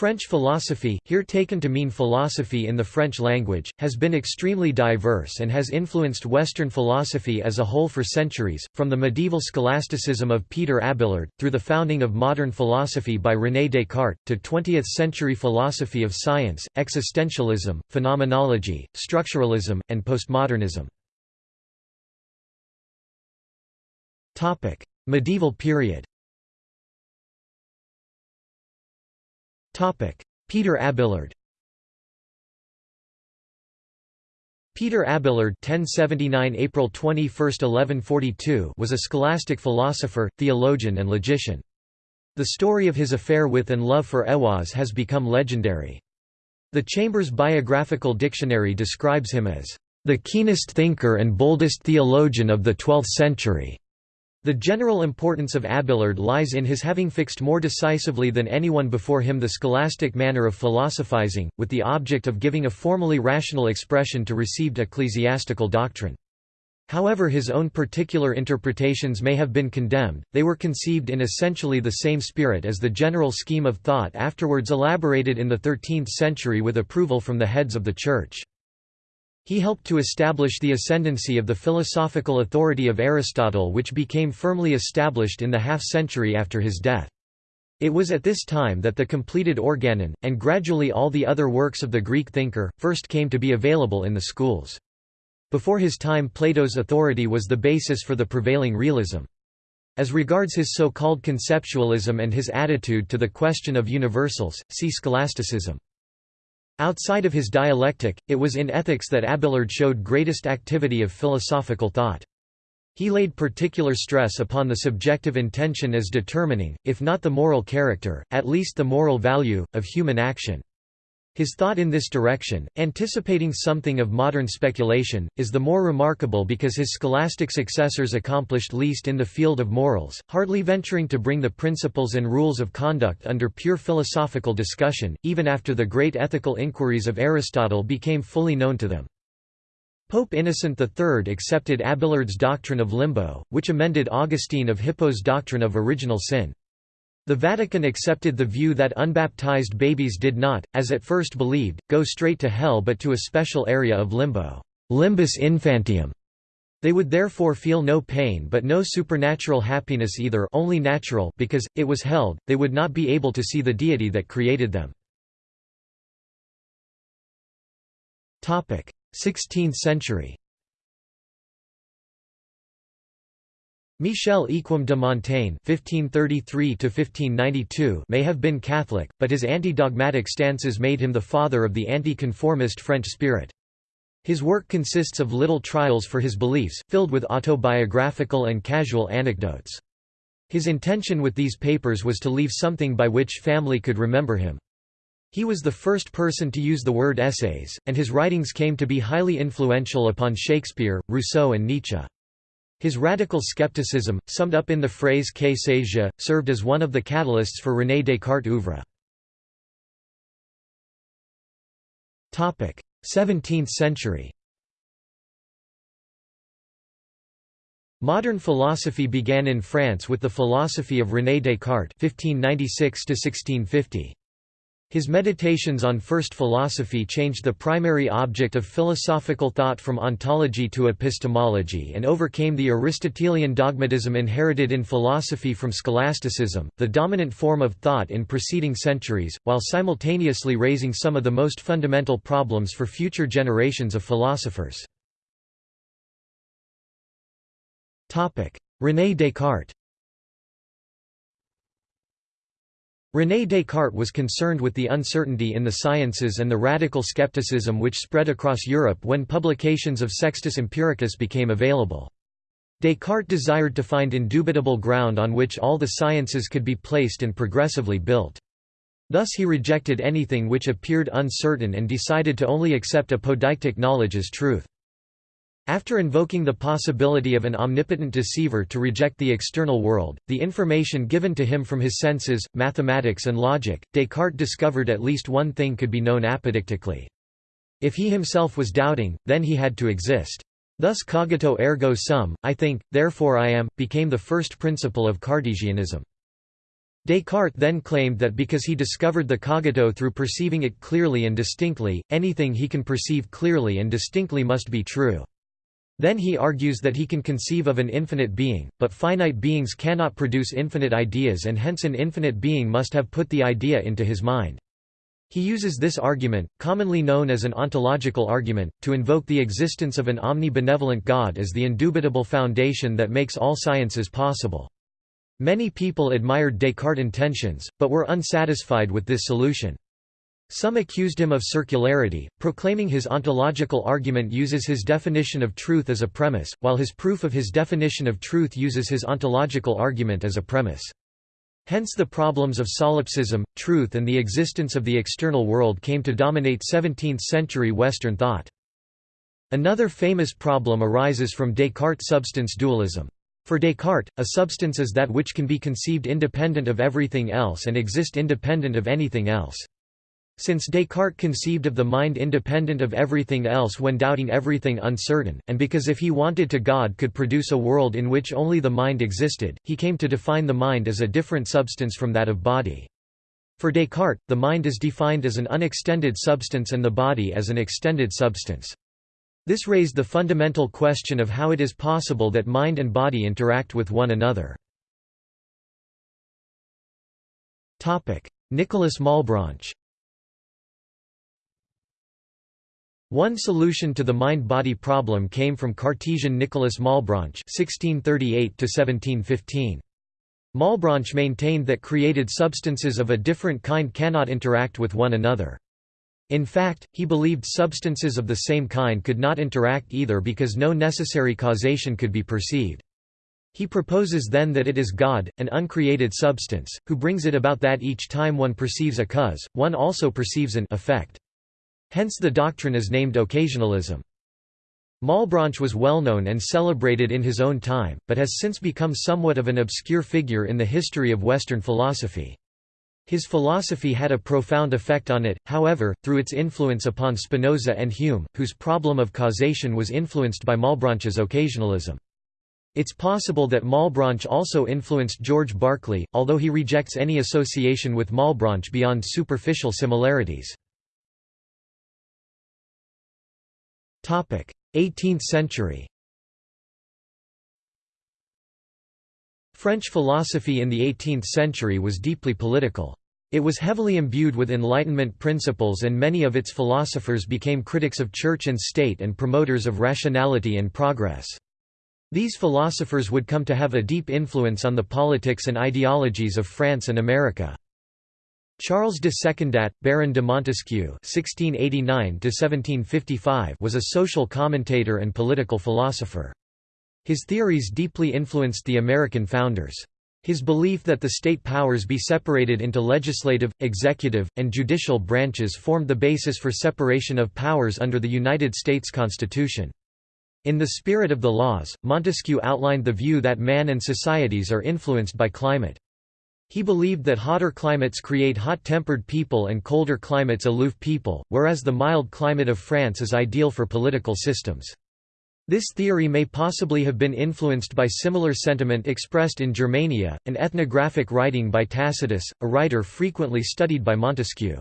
French philosophy, here taken to mean philosophy in the French language, has been extremely diverse and has influenced Western philosophy as a whole for centuries, from the medieval scholasticism of Peter Abelard, through the founding of modern philosophy by René Descartes, to 20th-century philosophy of science, existentialism, phenomenology, structuralism, and postmodernism. medieval period Peter Abelard Peter Abelard (1079 April 21, 1142) was a scholastic philosopher, theologian and logician. The story of his affair with and love for Héloïse has become legendary. The Chambers Biographical Dictionary describes him as the keenest thinker and boldest theologian of the twelfth century. The general importance of Abelard lies in his having fixed more decisively than anyone before him the scholastic manner of philosophizing, with the object of giving a formally rational expression to received ecclesiastical doctrine. However his own particular interpretations may have been condemned, they were conceived in essentially the same spirit as the general scheme of thought afterwards elaborated in the 13th century with approval from the heads of the Church. He helped to establish the ascendancy of the philosophical authority of Aristotle which became firmly established in the half-century after his death. It was at this time that the completed Organon, and gradually all the other works of the Greek thinker, first came to be available in the schools. Before his time Plato's authority was the basis for the prevailing realism. As regards his so-called conceptualism and his attitude to the question of universals, see scholasticism. Outside of his dialectic, it was in ethics that Abelard showed greatest activity of philosophical thought. He laid particular stress upon the subjective intention as determining, if not the moral character, at least the moral value, of human action. His thought in this direction, anticipating something of modern speculation, is the more remarkable because his scholastic successors accomplished least in the field of morals, hardly venturing to bring the principles and rules of conduct under pure philosophical discussion, even after the great ethical inquiries of Aristotle became fully known to them. Pope Innocent III accepted Abelard's doctrine of limbo, which amended Augustine of Hippo's doctrine of original sin. The Vatican accepted the view that unbaptized babies did not, as at first believed, go straight to hell but to a special area of limbo limbus infantium". They would therefore feel no pain but no supernatural happiness either only natural because, it was held, they would not be able to see the deity that created them. 16th century Michel Eyquem de Montaigne (1533–1592) may have been Catholic, but his anti-dogmatic stances made him the father of the anti-conformist French spirit. His work consists of little trials for his beliefs, filled with autobiographical and casual anecdotes. His intention with these papers was to leave something by which family could remember him. He was the first person to use the word essays, and his writings came to be highly influential upon Shakespeare, Rousseau and Nietzsche. His radical skepticism, summed up in the phrase sais-je, served as one of the catalysts for René Descartes' oeuvre. 17th century Modern philosophy began in France with the philosophy of René Descartes 1596 -1650. His meditations on first philosophy changed the primary object of philosophical thought from ontology to epistemology and overcame the Aristotelian dogmatism inherited in philosophy from scholasticism, the dominant form of thought in preceding centuries, while simultaneously raising some of the most fundamental problems for future generations of philosophers. René Descartes René Descartes was concerned with the uncertainty in the sciences and the radical skepticism which spread across Europe when publications of Sextus Empiricus became available. Descartes desired to find indubitable ground on which all the sciences could be placed and progressively built. Thus he rejected anything which appeared uncertain and decided to only accept apodeictic knowledge as truth. After invoking the possibility of an omnipotent deceiver to reject the external world, the information given to him from his senses, mathematics and logic, Descartes discovered at least one thing could be known apodictically. If he himself was doubting, then he had to exist. Thus cogito ergo sum, I think, therefore I am, became the first principle of Cartesianism. Descartes then claimed that because he discovered the cogito through perceiving it clearly and distinctly, anything he can perceive clearly and distinctly must be true. Then he argues that he can conceive of an infinite being, but finite beings cannot produce infinite ideas and hence an infinite being must have put the idea into his mind. He uses this argument, commonly known as an ontological argument, to invoke the existence of an omnibenevolent God as the indubitable foundation that makes all sciences possible. Many people admired Descartes' intentions, but were unsatisfied with this solution. Some accused him of circularity, proclaiming his ontological argument uses his definition of truth as a premise, while his proof of his definition of truth uses his ontological argument as a premise. Hence the problems of solipsism, truth and the existence of the external world came to dominate 17th-century Western thought. Another famous problem arises from Descartes' substance dualism. For Descartes, a substance is that which can be conceived independent of everything else and exist independent of anything else. Since Descartes conceived of the mind independent of everything else when doubting everything uncertain, and because if he wanted to God could produce a world in which only the mind existed, he came to define the mind as a different substance from that of body. For Descartes, the mind is defined as an unextended substance and the body as an extended substance. This raised the fundamental question of how it is possible that mind and body interact with one another. Nicolas Malebranche One solution to the mind-body problem came from Cartesian Nicolas Malebranche (1638–1715). Malebranche maintained that created substances of a different kind cannot interact with one another. In fact, he believed substances of the same kind could not interact either because no necessary causation could be perceived. He proposes then that it is God, an uncreated substance, who brings it about that each time one perceives a cause, one also perceives an effect. Hence the doctrine is named occasionalism. Malebranche was well known and celebrated in his own time, but has since become somewhat of an obscure figure in the history of Western philosophy. His philosophy had a profound effect on it, however, through its influence upon Spinoza and Hume, whose problem of causation was influenced by Malebranche's occasionalism. It's possible that Malebranche also influenced George Berkeley, although he rejects any association with Malebranche beyond superficial similarities. 18th century French philosophy in the 18th century was deeply political. It was heavily imbued with Enlightenment principles and many of its philosophers became critics of church and state and promoters of rationality and progress. These philosophers would come to have a deep influence on the politics and ideologies of France and America. Charles de Secondat, Baron de Montesquieu (1689–1755) was a social commentator and political philosopher. His theories deeply influenced the American founders. His belief that the state powers be separated into legislative, executive, and judicial branches formed the basis for separation of powers under the United States Constitution. In the spirit of the laws, Montesquieu outlined the view that man and societies are influenced by climate. He believed that hotter climates create hot-tempered people and colder climates aloof people, whereas the mild climate of France is ideal for political systems. This theory may possibly have been influenced by similar sentiment expressed in Germania, an ethnographic writing by Tacitus, a writer frequently studied by Montesquieu.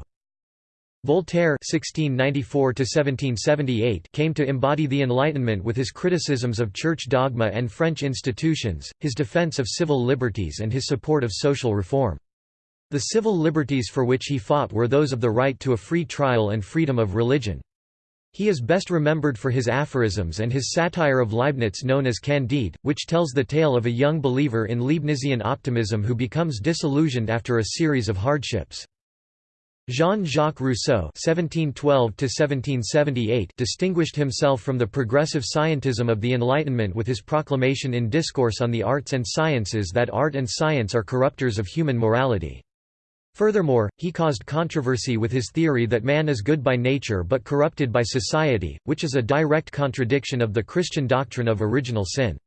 Voltaire (1694–1778) came to embody the Enlightenment with his criticisms of church dogma and French institutions, his defense of civil liberties, and his support of social reform. The civil liberties for which he fought were those of the right to a free trial and freedom of religion. He is best remembered for his aphorisms and his satire of Leibniz known as Candide, which tells the tale of a young believer in Leibnizian optimism who becomes disillusioned after a series of hardships. Jean-Jacques Rousseau (1712–1778) distinguished himself from the progressive scientism of the Enlightenment with his proclamation in Discourse on the Arts and Sciences that art and science are corruptors of human morality. Furthermore, he caused controversy with his theory that man is good by nature but corrupted by society, which is a direct contradiction of the Christian doctrine of original sin.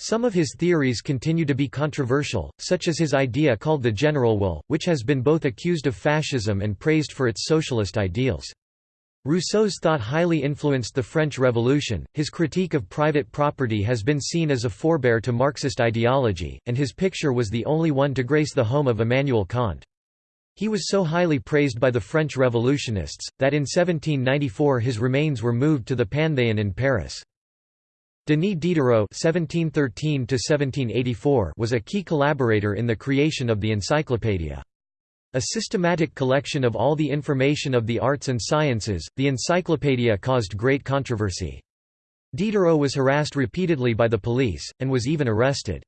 Some of his theories continue to be controversial, such as his idea called the general will, which has been both accused of fascism and praised for its socialist ideals. Rousseau's thought highly influenced the French Revolution, his critique of private property has been seen as a forebear to Marxist ideology, and his picture was the only one to grace the home of Immanuel Kant. He was so highly praised by the French revolutionists, that in 1794 his remains were moved to the Panthéon in Paris. Denis Diderot (1713–1784) was a key collaborator in the creation of the Encyclopaedia. A systematic collection of all the information of the arts and sciences, the Encyclopaedia caused great controversy. Diderot was harassed repeatedly by the police, and was even arrested.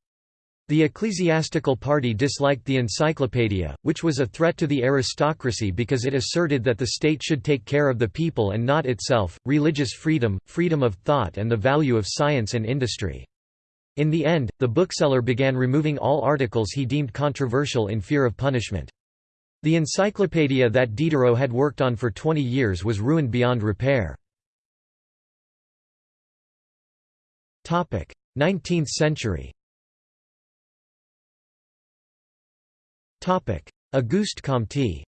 The ecclesiastical party disliked the Encyclopaedia, which was a threat to the aristocracy because it asserted that the state should take care of the people and not itself, religious freedom, freedom of thought and the value of science and industry. In the end, the bookseller began removing all articles he deemed controversial in fear of punishment. The encyclopedia that Diderot had worked on for 20 years was ruined beyond repair. 19th century Auguste Comte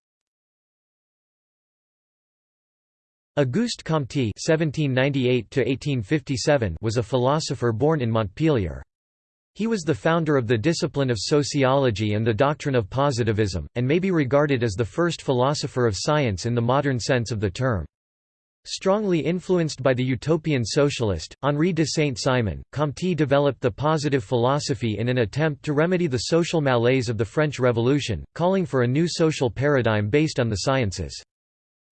Auguste Comte (1798–1857) was a philosopher born in Montpellier. He was the founder of the discipline of sociology and the doctrine of positivism, and may be regarded as the first philosopher of science in the modern sense of the term. Strongly influenced by the utopian socialist, Henri de Saint-Simon, Comte developed the positive philosophy in an attempt to remedy the social malaise of the French Revolution, calling for a new social paradigm based on the sciences.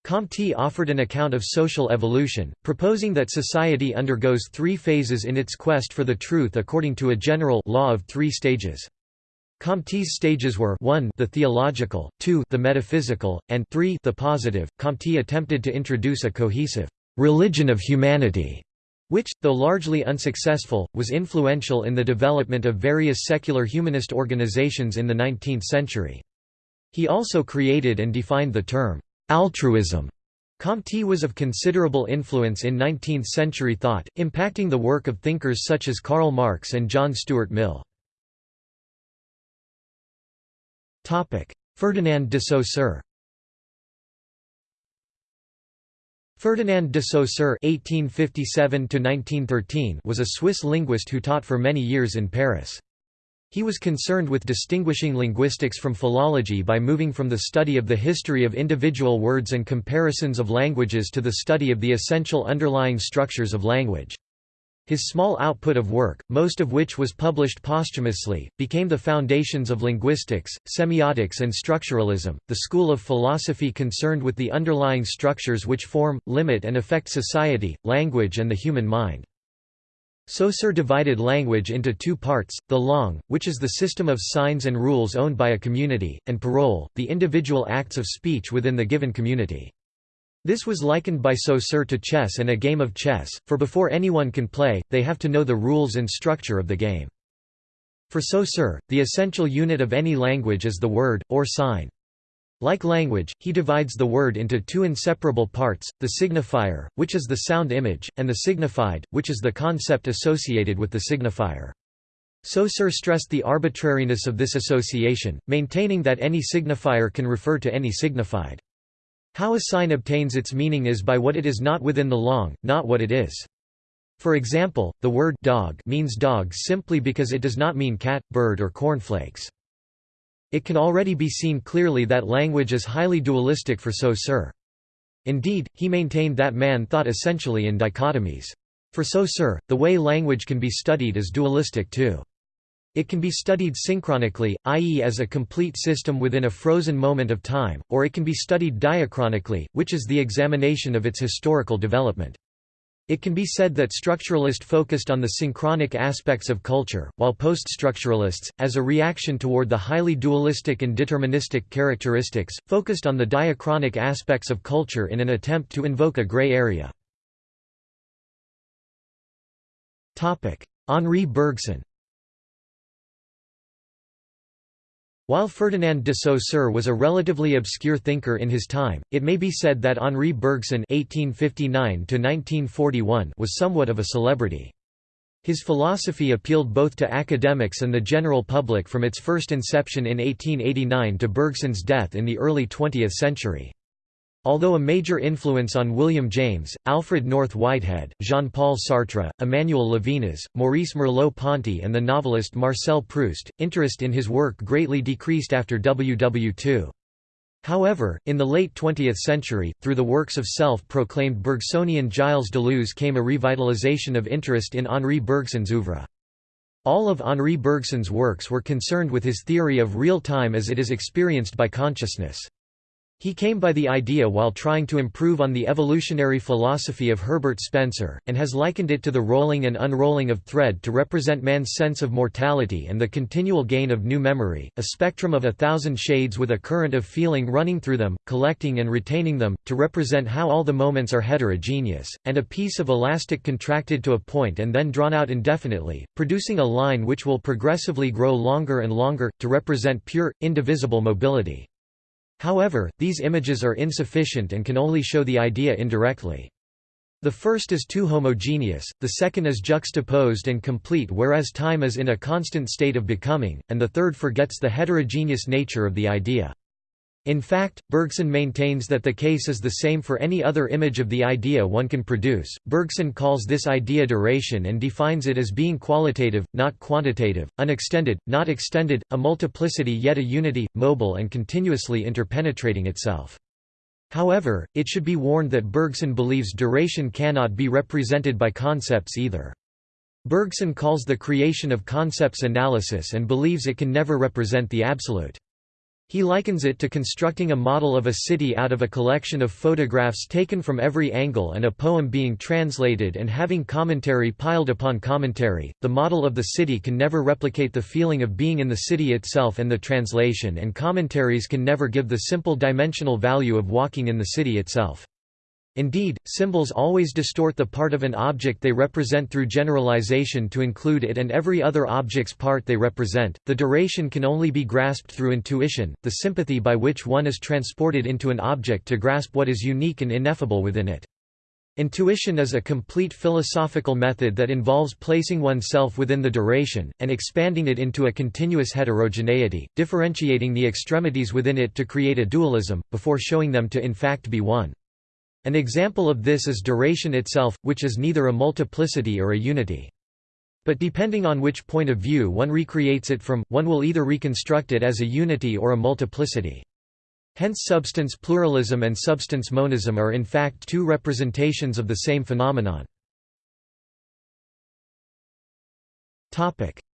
Comte offered an account of social evolution, proposing that society undergoes three phases in its quest for the truth according to a general law of three stages. Comte's stages were 1 the theological, 2 the metaphysical, and 3 the positive. Comte attempted to introduce a cohesive religion of humanity, which, though largely unsuccessful, was influential in the development of various secular humanist organizations in the 19th century. He also created and defined the term Altruism Comte was of considerable influence in 19th-century thought, impacting the work of thinkers such as Karl Marx and John Stuart Mill. Ferdinand de Saussure Ferdinand de Saussure (1857–1913) was a Swiss linguist who taught for many years in Paris. He was concerned with distinguishing linguistics from philology by moving from the study of the history of individual words and comparisons of languages to the study of the essential underlying structures of language. His small output of work, most of which was published posthumously, became the foundations of linguistics, semiotics and structuralism, the school of philosophy concerned with the underlying structures which form, limit and affect society, language and the human mind. Saussure divided language into two parts, the langue, which is the system of signs and rules owned by a community, and parole, the individual acts of speech within the given community. This was likened by Saussure to chess and a game of chess, for before anyone can play, they have to know the rules and structure of the game. For Saussure, the essential unit of any language is the word, or sign. Like language, he divides the word into two inseparable parts, the signifier, which is the sound image, and the signified, which is the concept associated with the signifier. Saussure stressed the arbitrariness of this association, maintaining that any signifier can refer to any signified. How a sign obtains its meaning is by what it is not within the langue, not what it is. For example, the word dog means dog simply because it does not mean cat, bird or cornflakes. It can already be seen clearly that language is highly dualistic for Saussure. Indeed, he maintained that man thought essentially in dichotomies. For Saussure, the way language can be studied is dualistic too. It can be studied synchronically, i.e. as a complete system within a frozen moment of time, or it can be studied diachronically, which is the examination of its historical development. It can be said that structuralist focused on the synchronic aspects of culture, while post-structuralists, as a reaction toward the highly dualistic and deterministic characteristics, focused on the diachronic aspects of culture in an attempt to invoke a gray area. Henri Bergson While Ferdinand de Saussure was a relatively obscure thinker in his time, it may be said that Henri Bergson (1859–1941) was somewhat of a celebrity. His philosophy appealed both to academics and the general public from its first inception in 1889 to Bergson's death in the early 20th century. Although a major influence on William James, Alfred North Whitehead, Jean-Paul Sartre, Emmanuel Levinas, Maurice Merleau-Ponty and the novelist Marcel Proust, interest in his work greatly decreased after WW2. However, in the late 20th century, through the works of self-proclaimed Bergsonian Gilles Deleuze came a revitalization of interest in Henri Bergson's oeuvre. All of Henri Bergson's works were concerned with his theory of real time as it is experienced by consciousness. He came by the idea while trying to improve on the evolutionary philosophy of Herbert Spencer, and has likened it to the rolling and unrolling of thread to represent man's sense of mortality and the continual gain of new memory, a spectrum of a thousand shades with a current of feeling running through them, collecting and retaining them, to represent how all the moments are heterogeneous, and a piece of elastic contracted to a point and then drawn out indefinitely, producing a line which will progressively grow longer and longer, to represent pure, indivisible mobility. However, these images are insufficient and can only show the idea indirectly. The first is too homogeneous, the second is juxtaposed and complete whereas time is in a constant state of becoming, and the third forgets the heterogeneous nature of the idea. In fact, Bergson maintains that the case is the same for any other image of the idea one can produce. Bergson calls this idea duration and defines it as being qualitative, not quantitative, unextended, not extended, a multiplicity yet a unity, mobile and continuously interpenetrating itself. However, it should be warned that Bergson believes duration cannot be represented by concepts either. Bergson calls the creation of concepts analysis and believes it can never represent the absolute. He likens it to constructing a model of a city out of a collection of photographs taken from every angle and a poem being translated and having commentary piled upon commentary. The model of the city can never replicate the feeling of being in the city itself, and the translation and commentaries can never give the simple dimensional value of walking in the city itself. Indeed, symbols always distort the part of an object they represent through generalization to include it and every other object's part they represent. The duration can only be grasped through intuition, the sympathy by which one is transported into an object to grasp what is unique and ineffable within it. Intuition is a complete philosophical method that involves placing oneself within the duration, and expanding it into a continuous heterogeneity, differentiating the extremities within it to create a dualism, before showing them to in fact be one. An example of this is duration itself, which is neither a multiplicity or a unity. But depending on which point of view one recreates it from, one will either reconstruct it as a unity or a multiplicity. Hence substance pluralism and substance monism are in fact two representations of the same phenomenon.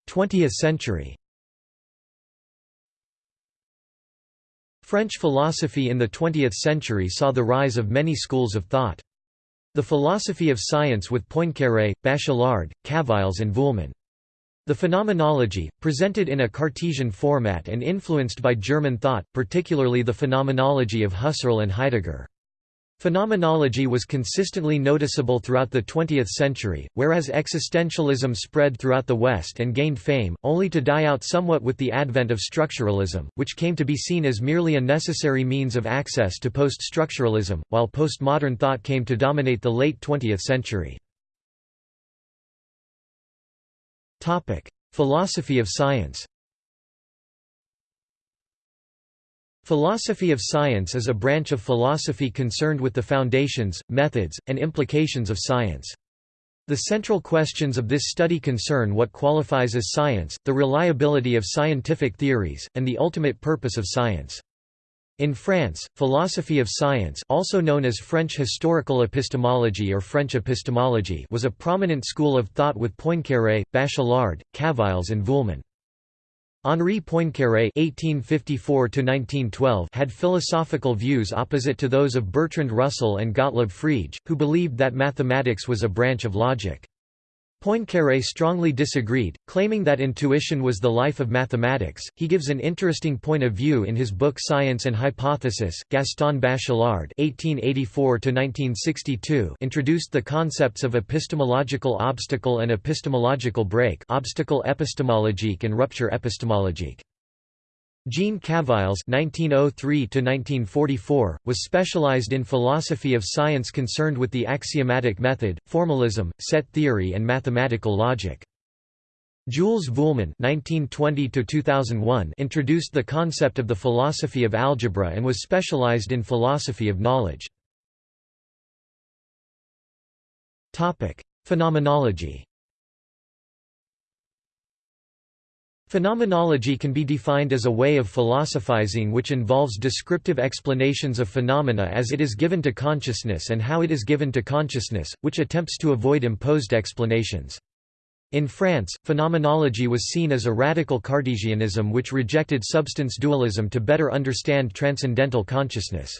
20th century French philosophy in the 20th century saw the rise of many schools of thought. The philosophy of science with Poincaré, Bachelard, Cavaillés and Vuillemin. The phenomenology, presented in a Cartesian format and influenced by German thought, particularly the phenomenology of Husserl and Heidegger. Phenomenology was consistently noticeable throughout the 20th century, whereas existentialism spread throughout the West and gained fame, only to die out somewhat with the advent of structuralism, which came to be seen as merely a necessary means of access to post-structuralism, while postmodern thought came to dominate the late 20th century. Philosophy of science Philosophy of science is a branch of philosophy concerned with the foundations, methods, and implications of science. The central questions of this study concern what qualifies as science, the reliability of scientific theories, and the ultimate purpose of science. In France, philosophy of science also known as French historical epistemology or French epistemology was a prominent school of thought with Poincaré, Bachelard, Cavaillés and Vuillemin. Henri Poincaré (1854–1912) had philosophical views opposite to those of Bertrand Russell and Gottlob Frege, who believed that mathematics was a branch of logic. Poincaré strongly disagreed, claiming that intuition was the life of mathematics. He gives an interesting point of view in his book Science and Hypothesis. Gaston Bachelard (1884–1962) introduced the concepts of epistemological obstacle and epistemological break, obstacle epistemologique and rupture epistemologique. Jean Cavaillés (1903–1944) was specialized in philosophy of science concerned with the axiomatic method, formalism, set theory, and mathematical logic. Jules Vuillemin (1920–2001) introduced the concept of the philosophy of algebra and was specialized in philosophy of knowledge. Topic: Phenomenology. Phenomenology can be defined as a way of philosophizing which involves descriptive explanations of phenomena as it is given to consciousness and how it is given to consciousness, which attempts to avoid imposed explanations. In France, phenomenology was seen as a radical Cartesianism which rejected substance dualism to better understand transcendental consciousness.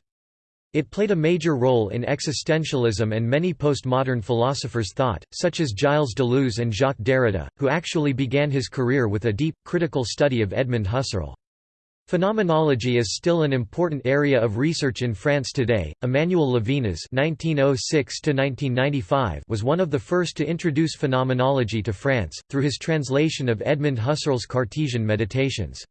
It played a major role in existentialism and many postmodern philosophers' thought, such as Gilles Deleuze and Jacques Derrida, who actually began his career with a deep, critical study of Edmund Husserl. Phenomenology is still an important area of research in France today. Emmanuel Levinas (1906–1995) was one of the first to introduce phenomenology to France through his translation of Edmund Husserl's Cartesian Meditations.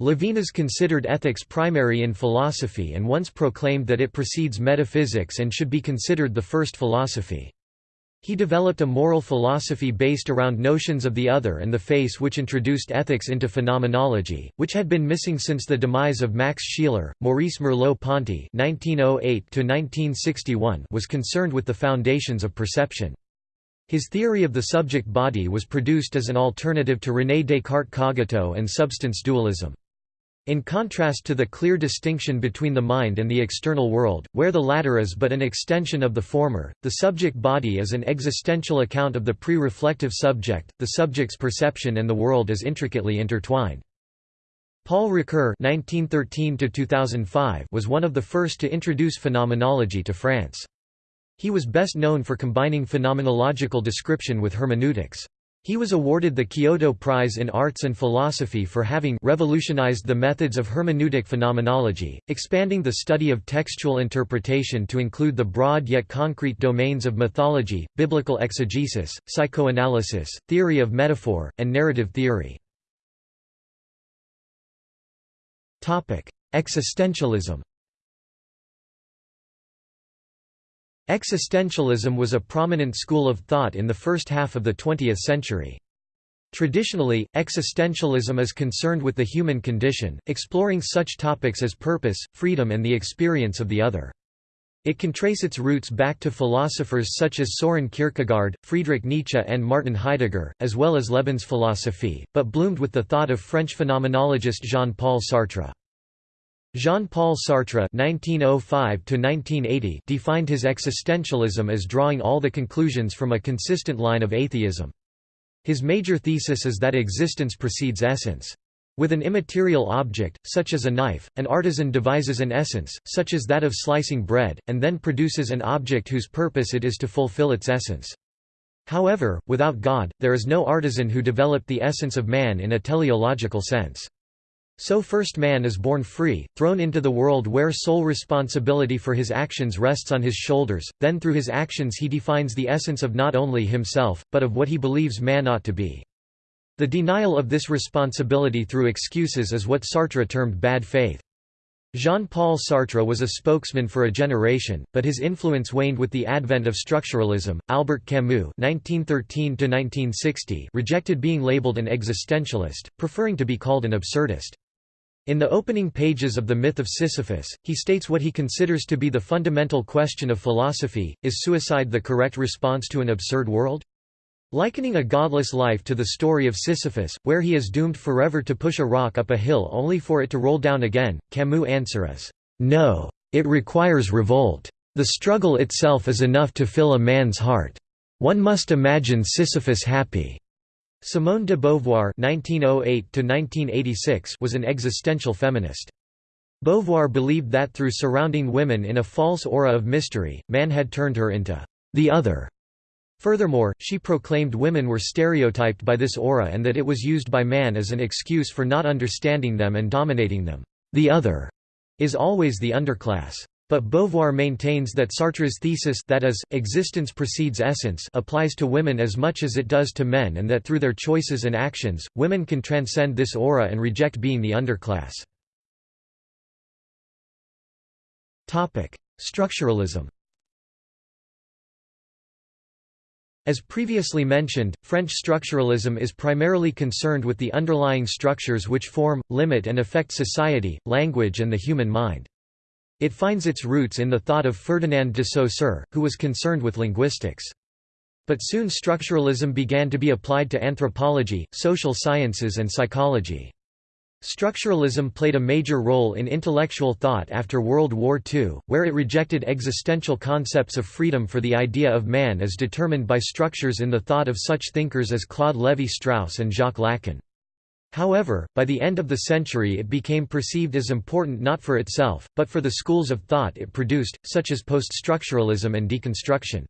Levinas considered ethics primary in philosophy and once proclaimed that it precedes metaphysics and should be considered the first philosophy. He developed a moral philosophy based around notions of the other and the face which introduced ethics into phenomenology, which had been missing since the demise of Max Scheler. Maurice Merleau-Ponty (1908–1961) was concerned with the foundations of perception. His theory of the subject body was produced as an alternative to René Descartes' cogito and substance dualism. In contrast to the clear distinction between the mind and the external world, where the latter is but an extension of the former, the subject body is an existential account of the pre-reflective subject, the subject's perception and the world is intricately intertwined. Paul Ricoeur was one of the first to introduce phenomenology to France. He was best known for combining phenomenological description with hermeneutics. He was awarded the Kyoto Prize in Arts and Philosophy for having revolutionized the methods of hermeneutic phenomenology, expanding the study of textual interpretation to include the broad yet concrete domains of mythology, biblical exegesis, psychoanalysis, theory of metaphor, and narrative theory. Existentialism Existentialism was a prominent school of thought in the first half of the 20th century. Traditionally, existentialism is concerned with the human condition, exploring such topics as purpose, freedom and the experience of the other. It can trace its roots back to philosophers such as Soren Kierkegaard, Friedrich Nietzsche and Martin Heidegger, as well as Lebensphilosophie, but bloomed with the thought of French phenomenologist Jean-Paul Sartre. Jean-Paul Sartre (1905–1980) defined his existentialism as drawing all the conclusions from a consistent line of atheism. His major thesis is that existence precedes essence. With an immaterial object, such as a knife, an artisan devises an essence, such as that of slicing bread, and then produces an object whose purpose it is to fulfill its essence. However, without God, there is no artisan who developed the essence of man in a teleological sense. So first man is born free, thrown into the world where sole responsibility for his actions rests on his shoulders, then through his actions he defines the essence of not only himself, but of what he believes man ought to be. The denial of this responsibility through excuses is what Sartre termed bad faith. Jean-Paul Sartre was a spokesman for a generation, but his influence waned with the advent of structuralism. Albert Camus (1913–1960) rejected being labeled an existentialist, preferring to be called an absurdist. In the opening pages of The Myth of Sisyphus, he states what he considers to be the fundamental question of philosophy, is suicide the correct response to an absurd world? Likening a godless life to the story of Sisyphus, where he is doomed forever to push a rock up a hill only for it to roll down again, Camus' answer is, "No. It requires revolt. The struggle itself is enough to fill a man's heart. One must imagine Sisyphus happy. Simone de Beauvoir (1908–1986) was an existential feminist. Beauvoir believed that through surrounding women in a false aura of mystery, man had turned her into the other. Furthermore, she proclaimed women were stereotyped by this aura and that it was used by man as an excuse for not understanding them and dominating them. The other is always the underclass. But Beauvoir maintains that Sartre's thesis that is, existence precedes essence applies to women as much as it does to men and that through their choices and actions, women can transcend this aura and reject being the underclass. Structuralism As previously mentioned, French structuralism is primarily concerned with the underlying structures which form, limit and affect society, language and the human mind. It finds its roots in the thought of Ferdinand de Saussure, who was concerned with linguistics. But soon structuralism began to be applied to anthropology, social sciences and psychology. Structuralism played a major role in intellectual thought after World War II, where it rejected existential concepts of freedom for the idea of man as determined by structures in the thought of such thinkers as Claude Lévi-Strauss and Jacques Lacan. However, by the end of the century it became perceived as important not for itself, but for the schools of thought it produced, such as post-structuralism and deconstruction.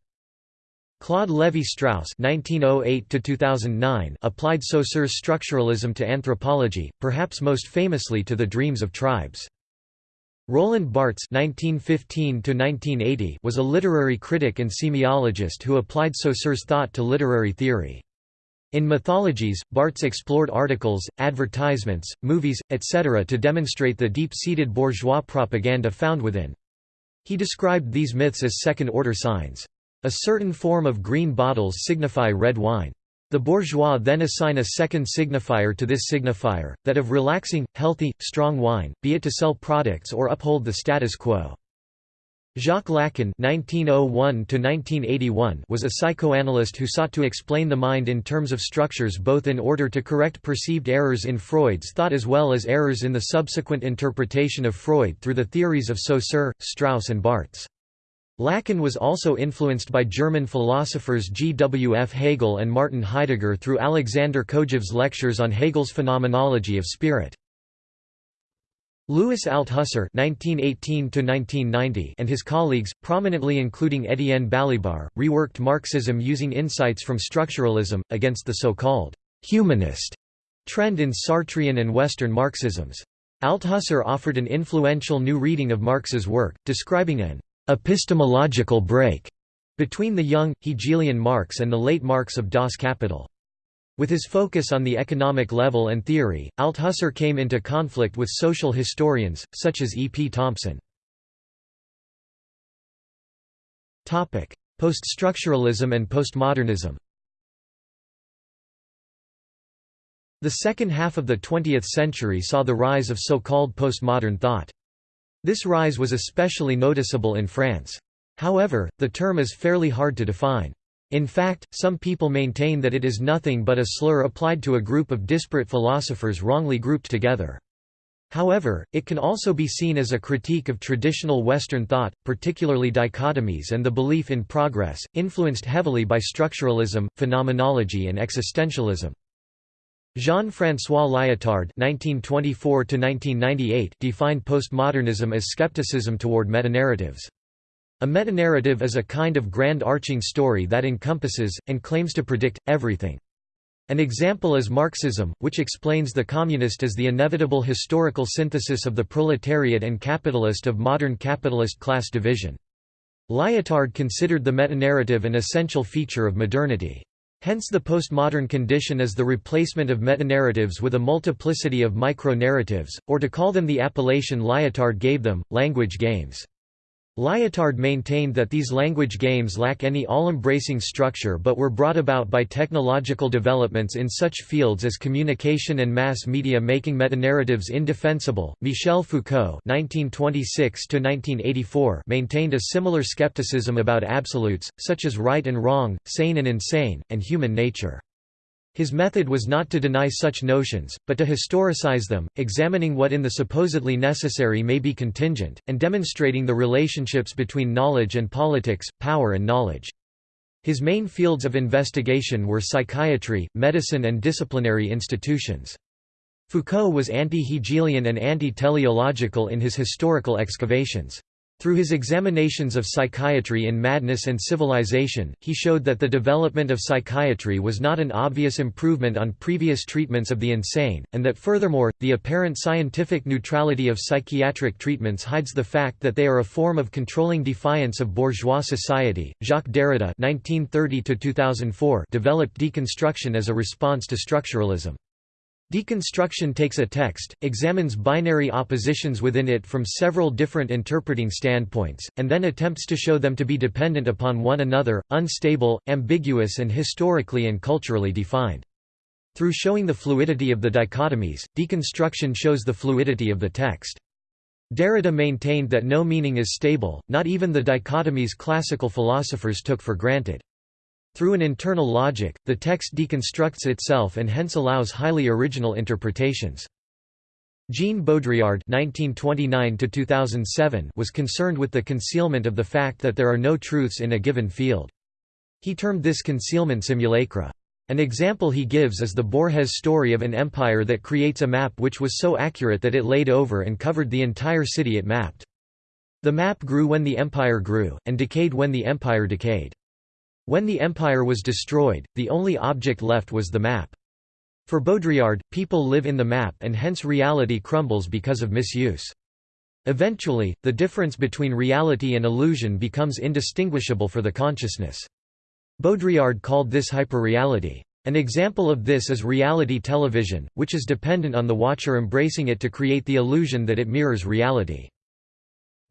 Claude Lévi-Strauss (1908–2009) applied Saussure's structuralism to anthropology, perhaps most famously to the dreams of tribes. Roland Barthes (1915–1980) was a literary critic and semiologist who applied Saussure's thought to literary theory. In mythologies, Barthes explored articles, advertisements, movies, etc. to demonstrate the deep-seated bourgeois propaganda found within. He described these myths as second-order signs. A certain form of green bottles signify red wine. The bourgeois then assign a second signifier to this signifier, that of relaxing, healthy, strong wine, be it to sell products or uphold the status quo. Jacques Lacan (1901–1981) was a psychoanalyst who sought to explain the mind in terms of structures, both in order to correct perceived errors in Freud's thought as well as errors in the subsequent interpretation of Freud through the theories of Saussure, Strauss, and Barthes. Lacan was also influenced by German philosophers G. W. F. Hegel and Martin Heidegger through Alexander Kojève's lectures on Hegel's phenomenology of spirit. Louis Althusser (1918–1990) and his colleagues, prominently including Étienne Balibar, reworked Marxism using insights from structuralism against the so-called humanist trend in Sartrean and Western Marxisms. Althusser offered an influential new reading of Marx's work, describing an epistemological break between the young, Hegelian Marx and the late Marx of Das Kapital. With his focus on the economic level and theory, Althusser came into conflict with social historians, such as E. P. Thompson. Poststructuralism and postmodernism The second half of the 20th century saw the rise of so-called postmodern thought. This rise was especially noticeable in France. However, the term is fairly hard to define. In fact, some people maintain that it is nothing but a slur applied to a group of disparate philosophers wrongly grouped together. However, it can also be seen as a critique of traditional Western thought, particularly dichotomies and the belief in progress, influenced heavily by structuralism, phenomenology and existentialism. Jean-François Lyotard (1924–1998) defined postmodernism as skepticism toward metanarratives. A metanarrative is a kind of grand arching story that encompasses, and claims to predict, everything. An example is Marxism, which explains the communist as the inevitable historical synthesis of the proletariat and capitalist of modern capitalist class division. Lyotard considered the metanarrative an essential feature of modernity. Hence the postmodern condition is the replacement of metanarratives with a multiplicity of micro-narratives, or to call them the appellation Lyotard gave them, language games. Lyotard maintained that these language games lack any all-embracing structure but were brought about by technological developments in such fields as communication and mass media making metanarratives indefensible. Michel Foucault (1926–1984) maintained a similar skepticism about absolutes, such as right and wrong, sane and insane, and human nature. His method was not to deny such notions, but to historicize them, examining what in the supposedly necessary may be contingent, and demonstrating the relationships between knowledge and politics, power and knowledge. His main fields of investigation were psychiatry, medicine and disciplinary institutions. Foucault was anti-Hegelian and anti-teleological in his historical excavations. Through his examinations of psychiatry in Madness and Civilization, he showed that the development of psychiatry was not an obvious improvement on previous treatments of the insane, and that furthermore, the apparent scientific neutrality of psychiatric treatments hides the fact that they are a form of controlling defiance of bourgeois society. Jacques Derrida (1930–2004) developed deconstruction as a response to structuralism. Deconstruction takes a text, examines binary oppositions within it from several different interpreting standpoints, and then attempts to show them to be dependent upon one another, unstable, ambiguous and historically and culturally defined. Through showing the fluidity of the dichotomies, deconstruction shows the fluidity of the text. Derrida maintained that no meaning is stable, not even the dichotomies classical philosophers took for granted. Through an internal logic, the text deconstructs itself and hence allows highly original interpretations. Jean Baudrillard (1929–2007) was concerned with the concealment of the fact that there are no truths in a given field. He termed this concealment simulacra. An example he gives is the Borges story of an empire that creates a map which was so accurate that it laid over and covered the entire city it mapped. The map grew when the empire grew, and decayed when the empire decayed. When the empire was destroyed, the only object left was the map. For Baudrillard, people live in the map and hence reality crumbles because of misuse. Eventually, the difference between reality and illusion becomes indistinguishable for the consciousness. Baudrillard called this hyperreality. An example of this is reality television, which is dependent on the watcher embracing it to create the illusion that it mirrors reality.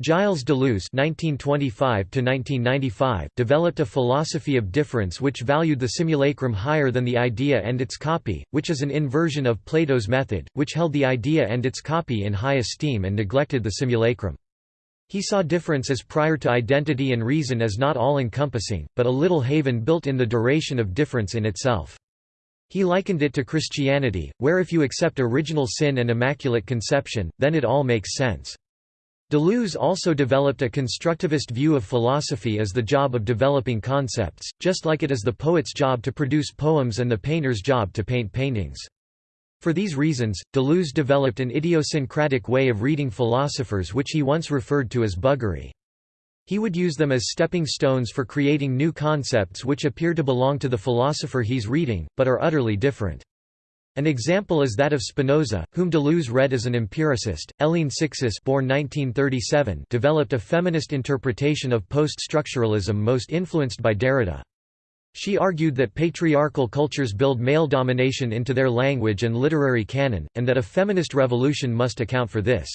Gilles Deleuze (1925–1995) developed a philosophy of difference which valued the simulacrum higher than the idea and its copy, which is an inversion of Plato's method, which held the idea and its copy in high esteem and neglected the simulacrum. He saw difference as prior to identity and reason as not all-encompassing, but a little haven built in the duration of difference in itself. He likened it to Christianity, where if you accept original sin and immaculate conception, then it all makes sense. Deleuze also developed a constructivist view of philosophy as the job of developing concepts, just like it is the poet's job to produce poems and the painter's job to paint paintings. For these reasons, Deleuze developed an idiosyncratic way of reading philosophers which he once referred to as buggery. He would use them as stepping stones for creating new concepts which appear to belong to the philosopher he's reading, but are utterly different. An example is that of Spinoza, whom Deleuze read as an empiricist. Hélène Cixous born 1937 developed a feminist interpretation of post-structuralism most influenced by Derrida. She argued that patriarchal cultures build male domination into their language and literary canon, and that a feminist revolution must account for this.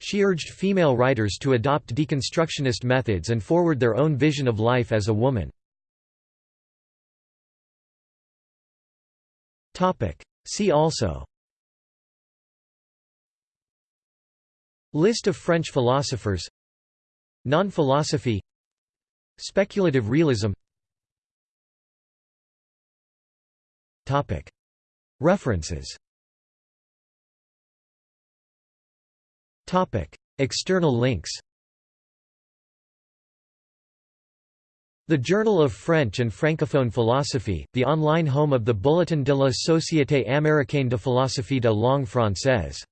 She urged female writers to adopt deconstructionist methods and forward their own vision of life as a woman. See also. List of French philosophers. Non-philosophy. Speculative realism. References. External links The Journal of French and Francophone Philosophy, the online home of the Bulletin de la Société américaine de philosophie de langue française